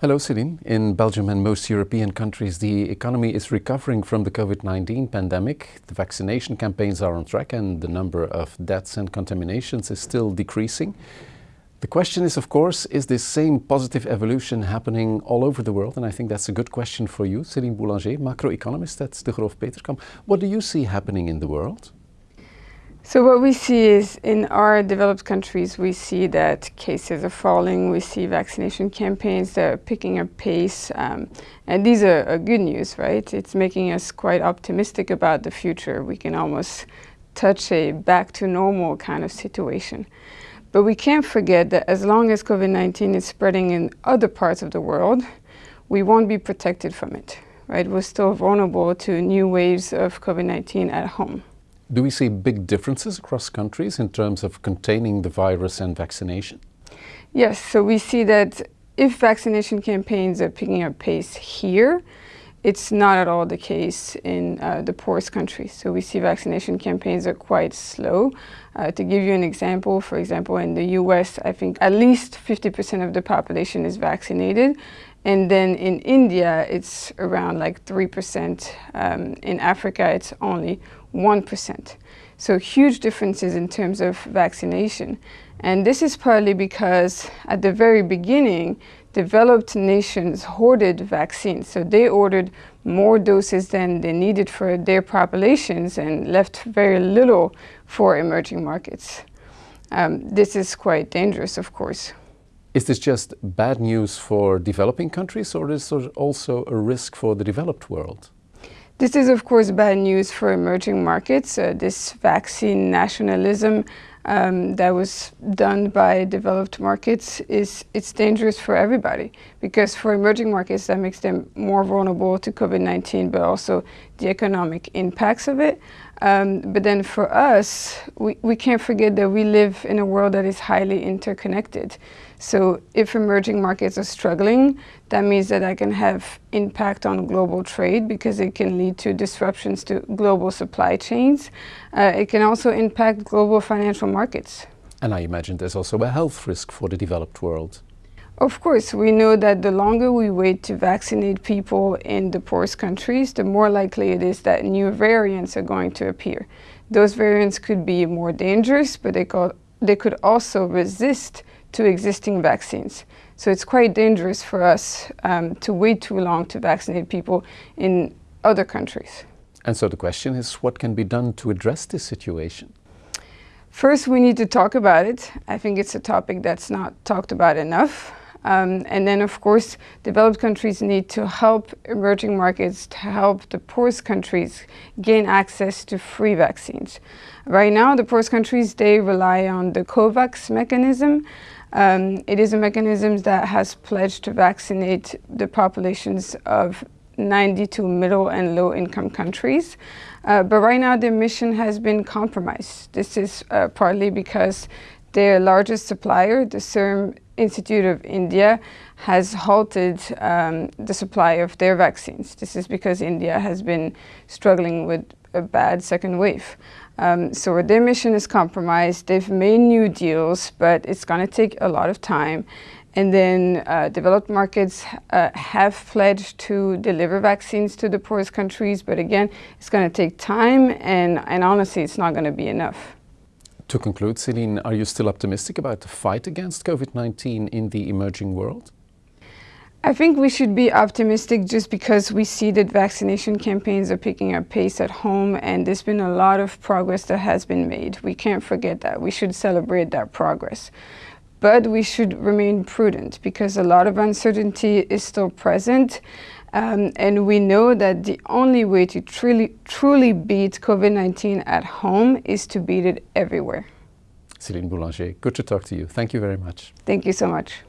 Hello Celine. In Belgium and most European countries the economy is recovering from the COVID-19 pandemic. The vaccination campaigns are on track and the number of deaths and contaminations is still decreasing. The question is of course, is this same positive evolution happening all over the world? And I think that's a good question for you, Celine Boulanger, macroeconomist at Degroof Petercam. What do you see happening in the world? So what we see is in our developed countries, we see that cases are falling, we see vaccination campaigns that are picking up pace, um, and these are, are, good news, right? It's making us quite optimistic about the future. We can almost touch a back to normal kind of situation. But we can't forget that as long as COVID-19 is spreading in other parts of the world, we won't be protected from it, right? We're still vulnerable to new waves of COVID-19 at home. Do we see big differences across countries in terms of containing the virus and vaccination? Yes, so we see that if vaccination campaigns are picking up pace here, it's not at all the case in uh, the poorest countries. So we see vaccination campaigns are quite slow. Uh, to give you an example, for example, in the US, I think at least 50% of the population is vaccinated. And then in India, it's around like 3%. Um, in Africa, it's only 1%. So huge differences in terms of vaccination. And this is partly because at the very beginning, developed nations hoarded vaccines. So they ordered more doses than they needed for their populations and left very little for emerging markets. Um, this is quite dangerous, of course. Is this just bad news for developing countries or is there also a risk for the developed world? This is of course bad news for emerging markets. Uh, this vaccine nationalism um, that was done by developed markets is it's dangerous for everybody because for emerging markets that makes them more vulnerable to COVID-19 but also the economic impacts of it. Um, but then for us, we, we can't forget that we live in a world that is highly interconnected. So if emerging markets are struggling, that means that I can have impact on global trade because it can lead to disruptions to global supply chains. Uh, it can also impact global financial markets. And I imagine there's also a health risk for the developed world. Of course, we know that the longer we wait to vaccinate people in the poorest countries, the more likely it is that new variants are going to appear. Those variants could be more dangerous, but they could, they could also resist to existing vaccines. So it's quite dangerous for us um, to wait too long to vaccinate people in other countries. And so the question is, what can be done to address this situation? First, we need to talk about it. I think it's a topic that's not talked about enough. Um, and then, of course, developed countries need to help emerging markets to help the poorest countries gain access to free vaccines. Right now, the poorest countries, they rely on the COVAX mechanism, um, it is a mechanism that has pledged to vaccinate the populations of 92 middle and low income countries. Uh, but right now their mission has been compromised. This is uh, partly because their largest supplier, the Serum Institute of India, has halted um, the supply of their vaccines. This is because India has been struggling with a bad second wave. Um, so their mission is compromised. They've made new deals, but it's going to take a lot of time. And then uh, developed markets uh, have pledged to deliver vaccines to the poorest countries, but again, it's going to take time, and, and honestly, it's not going to be enough. To conclude, Celine, are you still optimistic about the fight against COVID-19 in the emerging world? I think we should be optimistic just because we see that vaccination campaigns are picking up pace at home and there's been a lot of progress that has been made. We can't forget that. We should celebrate that progress. But we should remain prudent because a lot of uncertainty is still present. Um, and we know that the only way to truly, truly beat COVID-19 at home is to beat it everywhere. Celine Boulanger, good to talk to you. Thank you very much. Thank you so much.